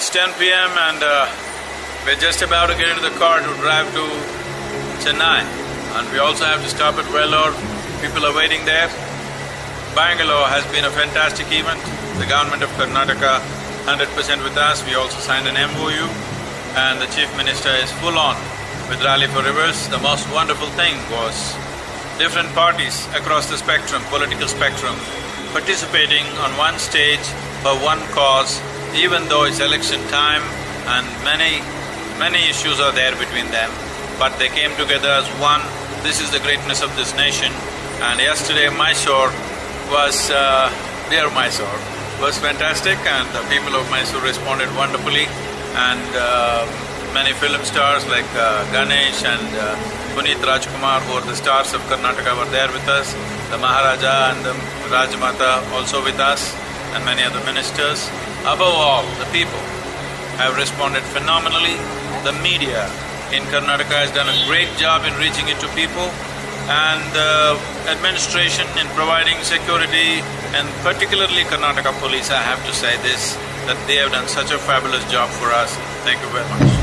It's 10 p.m. and uh, we're just about to get into the car to drive to Chennai. And we also have to stop at Vellore. People are waiting there. Bangalore has been a fantastic event. The government of Karnataka 100% with us. We also signed an MOU and the Chief Minister is full on with Rally for Rivers. The most wonderful thing was different parties across the spectrum, political spectrum, participating on one stage for one cause, even though it's election time and many, many issues are there between them, but they came together as one. This is the greatness of this nation. And yesterday Mysore was… Uh, dear Mysore, was fantastic and the people of Mysore responded wonderfully and uh, many film stars like uh, Ganesh and uh, Puneeth Rajkumar who are the stars of Karnataka were there with us, the Maharaja and the Rajmata also with us and many other ministers. Above all, the people have responded phenomenally. The media in Karnataka has done a great job in reaching it to people and the administration in providing security and particularly Karnataka police, I have to say this, that they have done such a fabulous job for us. Thank you very much.